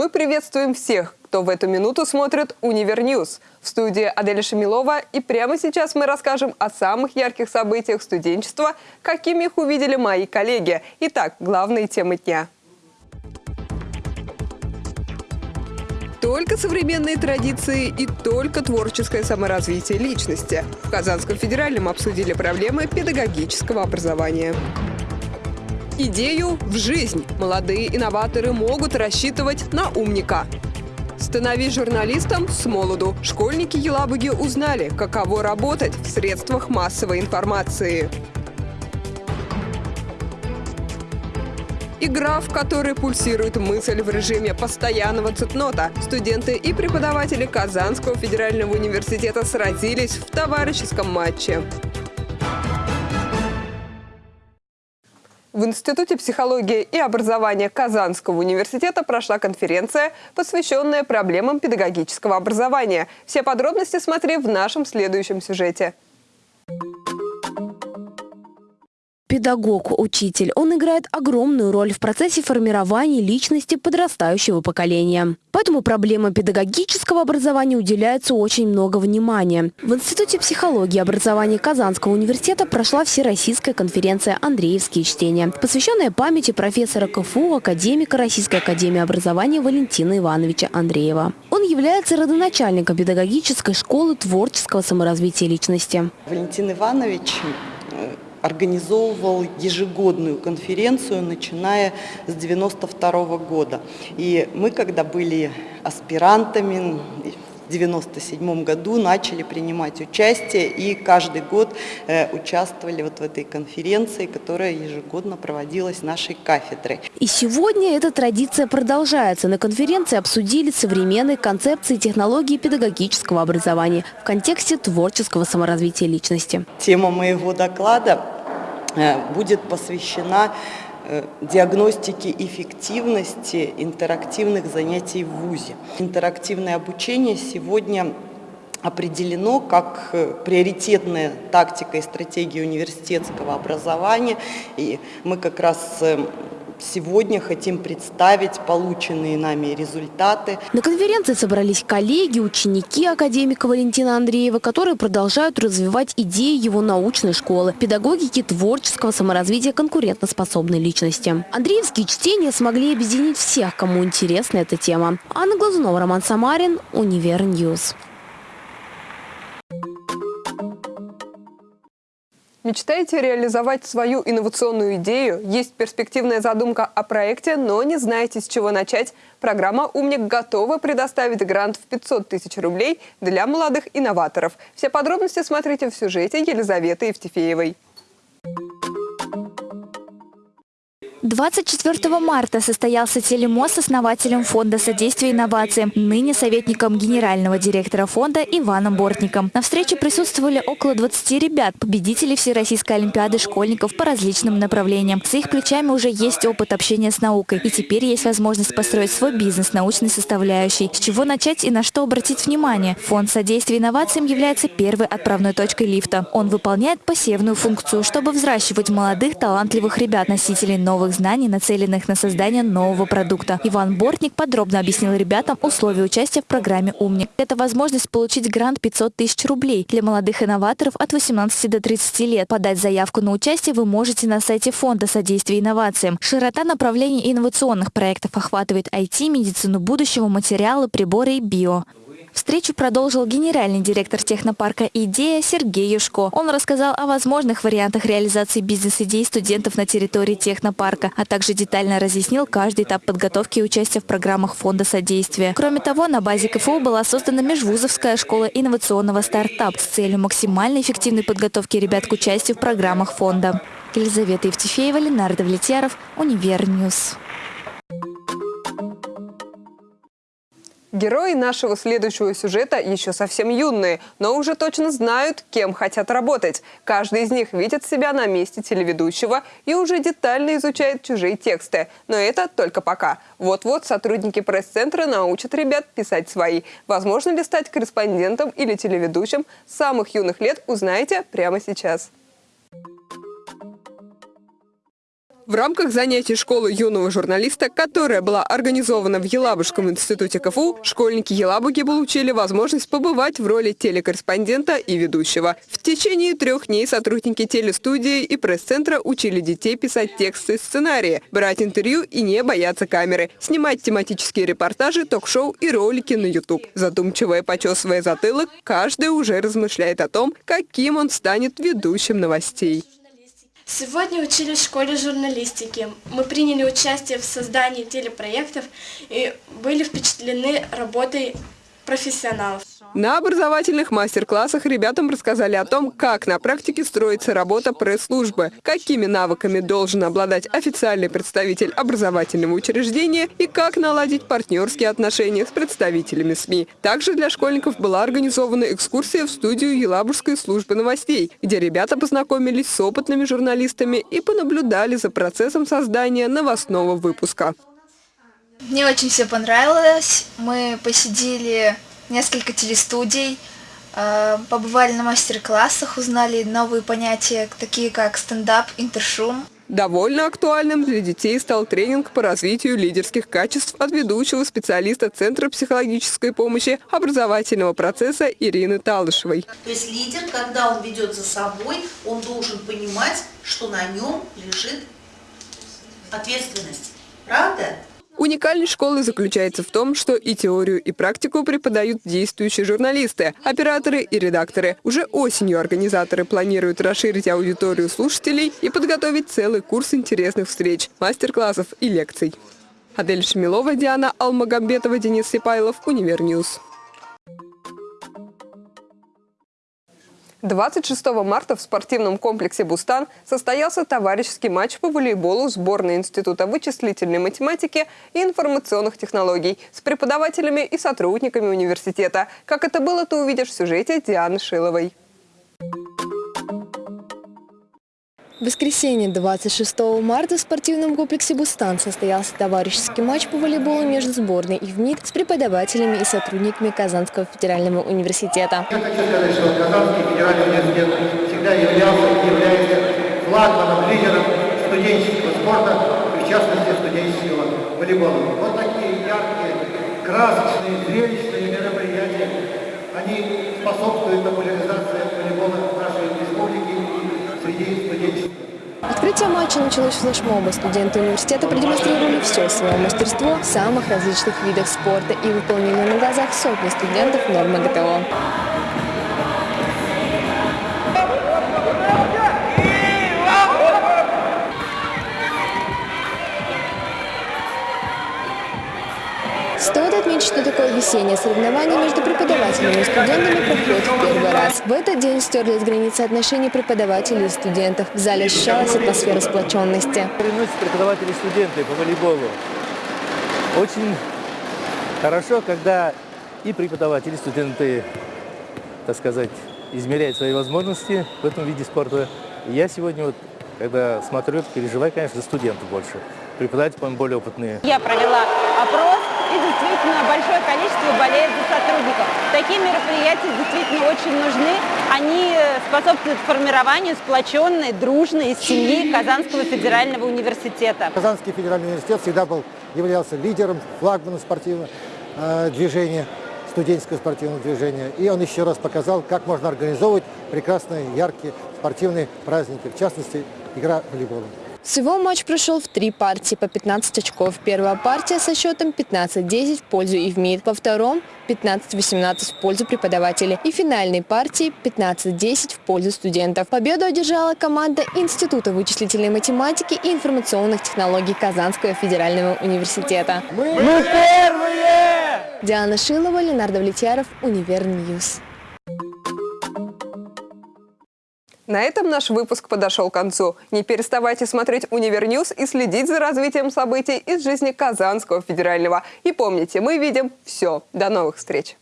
Мы приветствуем всех, кто в эту минуту смотрит «Univer News». В студии Аделя Шамилова. И прямо сейчас мы расскажем о самых ярких событиях студенчества, какими их увидели мои коллеги. Итак, главные темы дня. Только современные традиции и только творческое саморазвитие личности. В Казанском федеральном обсудили проблемы педагогического образования. Идею в жизнь. Молодые инноваторы могут рассчитывать на умника. Становись журналистом с молоду. Школьники Елабуги узнали, каково работать в средствах массовой информации. Игра, в которой пульсирует мысль в режиме постоянного цитнота. Студенты и преподаватели Казанского федерального университета сразились в товарищеском матче. В Институте психологии и образования Казанского университета прошла конференция, посвященная проблемам педагогического образования. Все подробности смотри в нашем следующем сюжете. Педагог, учитель, он играет огромную роль в процессе формирования личности подрастающего поколения. Поэтому проблема педагогического образования уделяется очень много внимания. В Институте психологии и образования Казанского университета прошла всероссийская конференция «Андреевские чтения», посвященная памяти профессора КФУ, академика Российской академии образования Валентина Ивановича Андреева. Он является родоначальником педагогической школы творческого саморазвития личности. Валентин Иванович организовывал ежегодную конференцию, начиная с 92 года. И мы, когда были аспирантами, 1997 году начали принимать участие и каждый год э, участвовали вот в этой конференции, которая ежегодно проводилась нашей кафедрой. И сегодня эта традиция продолжается. На конференции обсудили современные концепции и технологии педагогического образования в контексте творческого саморазвития личности. Тема моего доклада э, будет посвящена диагностики эффективности интерактивных занятий в ВУЗе. Интерактивное обучение сегодня определено как э, приоритетная тактика и стратегия университетского образования. И мы как раз э, Сегодня хотим представить полученные нами результаты. На конференции собрались коллеги, ученики академика Валентина Андреева, которые продолжают развивать идеи его научной школы, педагогики творческого саморазвития конкурентоспособной личности. Андреевские чтения смогли объединить всех, кому интересна эта тема. Анна Глазунова, Роман Самарин, Univer News. Мечтаете реализовать свою инновационную идею? Есть перспективная задумка о проекте, но не знаете, с чего начать? Программа «Умник» готова предоставить грант в 500 тысяч рублей для молодых инноваторов. Все подробности смотрите в сюжете Елизаветы Евтефеевой. 24 марта состоялся телемост с основателем Фонда содействия инновациям, ныне советником генерального директора фонда Иваном Бортником. На встрече присутствовали около 20 ребят, победителей Всероссийской Олимпиады школьников по различным направлениям. За их плечами уже есть опыт общения с наукой, и теперь есть возможность построить свой бизнес научной составляющей. С чего начать и на что обратить внимание? Фонд содействия инновациям является первой отправной точкой лифта. Он выполняет посевную функцию, чтобы взращивать молодых талантливых ребят, носителей новых знаний, нацеленных на создание нового продукта. Иван Бортник подробно объяснил ребятам условия участия в программе «Умник». Это возможность получить грант 500 тысяч рублей для молодых инноваторов от 18 до 30 лет. Подать заявку на участие вы можете на сайте Фонда содействия инновациям. Широта направлений инновационных проектов охватывает IT, медицину будущего, материалы, приборы и био. Встречу продолжил генеральный директор технопарка «Идея» Сергей Юшко. Он рассказал о возможных вариантах реализации бизнес-идей студентов на территории технопарка, а также детально разъяснил каждый этап подготовки и участия в программах фонда содействия. Кроме того, на базе КФУ была создана межвузовская школа инновационного стартапа с целью максимально эффективной подготовки ребят к участию в программах фонда. Елизавета Евтефеева, Ленар Давлетьяров, Univer News. Герои нашего следующего сюжета еще совсем юные, но уже точно знают, кем хотят работать. Каждый из них видит себя на месте телеведущего и уже детально изучает чужие тексты. Но это только пока. Вот-вот сотрудники пресс-центра научат ребят писать свои. Возможно ли стать корреспондентом или телеведущим с самых юных лет, узнаете прямо сейчас. В рамках занятий школы юного журналиста, которая была организована в Елабужском институте КФУ, школьники Елабуги получили возможность побывать в роли телекорреспондента и ведущего. В течение трех дней сотрудники телестудии и пресс-центра учили детей писать тексты и сценарии, брать интервью и не бояться камеры, снимать тематические репортажи, ток-шоу и ролики на YouTube. Задумчиво и почесывая затылок, каждый уже размышляет о том, каким он станет ведущим новостей. Сегодня учились в школе журналистики. Мы приняли участие в создании телепроектов и были впечатлены работой профессионалов. На образовательных мастер-классах ребятам рассказали о том, как на практике строится работа пресс-службы, какими навыками должен обладать официальный представитель образовательного учреждения и как наладить партнерские отношения с представителями СМИ. Также для школьников была организована экскурсия в студию Елабужской службы новостей, где ребята познакомились с опытными журналистами и понаблюдали за процессом создания новостного выпуска. Мне очень все понравилось. Мы посидели несколько телестудий, э, побывали на мастер-классах, узнали новые понятия, такие как стендап, интершум. Довольно актуальным для детей стал тренинг по развитию лидерских качеств от ведущего специалиста Центра психологической помощи образовательного процесса Ирины Талышевой. То есть лидер, когда он ведет за собой, он должен понимать, что на нем лежит ответственность. Правда? Уникальность школы заключается в том, что и теорию, и практику преподают действующие журналисты, операторы и редакторы. Уже осенью организаторы планируют расширить аудиторию слушателей и подготовить целый курс интересных встреч, мастер-классов и лекций. Адель Шмилова, Диана Алмагамбетова, Денис Сипайлов, Univer News. 26 марта в спортивном комплексе «Бустан» состоялся товарищеский матч по волейболу сборной Института вычислительной математики и информационных технологий с преподавателями и сотрудниками университета. Как это было, ты увидишь в сюжете Дианы Шиловой. В воскресенье 26 марта в спортивном комплексе «Бустан» состоялся товарищеский матч по волейболу между сборной и ВНИК с преподавателями и сотрудниками Казанского федерального университета. Я хочу сказать, что Казанский федеральный университет всегда являлся и является флагманом, лидером студенческого спорта, в частности студенческого волейбола. Вот такие яркие, красочные, зрелищные мероприятия, они способствуют популяризации волейбола в нашей республике и среди студенческих. Открытие матча началось флешмоба. Студенты университета продемонстрировали все свое мастерство в самых различных видах спорта и выполнили на глазах сотни студентов нормы ГТО. Весеннее соревнование между преподавателями и студентами проходит в первый раз. В этот день стерлись границы отношений преподавателей и студентов. В зале ощущалась атмосфера сплоченности. Соревнуются преподаватели и студенты по волейболу. Очень хорошо, когда и преподаватели, и студенты, так сказать, измеряют свои возможности в этом виде спорта. Я сегодня, вот, когда смотрю, переживаю, конечно, за студентов больше. Преподаватели, по-моему, более опытные. Я провела опрос, и действительно большое количество болеет за сотрудников. Такие мероприятия действительно очень нужны. Они способствуют формированию сплоченной, дружной семьи Казанского федерального университета. Казанский федеральный университет всегда был, являлся лидером, флагманом спортивного э, движения, студенческого спортивного движения. И он еще раз показал, как можно организовывать прекрасные, яркие спортивные праздники, в частности, игра в волейбол. Всего матч прошел в три партии по 15 очков. Первая партия со счетом 15-10 в пользу ИВМиИТ. Во втором 15-18 в пользу преподавателей. И финальной партии 15-10 в пользу студентов. Победу одержала команда Института вычислительной математики и информационных технологий Казанского федерального университета. Мы, Мы первые! Диана Шилова, Ленар Давлетьяров, Univer News. На этом наш выпуск подошел к концу. Не переставайте смотреть Univer News и следить за развитием событий из жизни Казанского федерального. И помните, мы видим все. До новых встреч!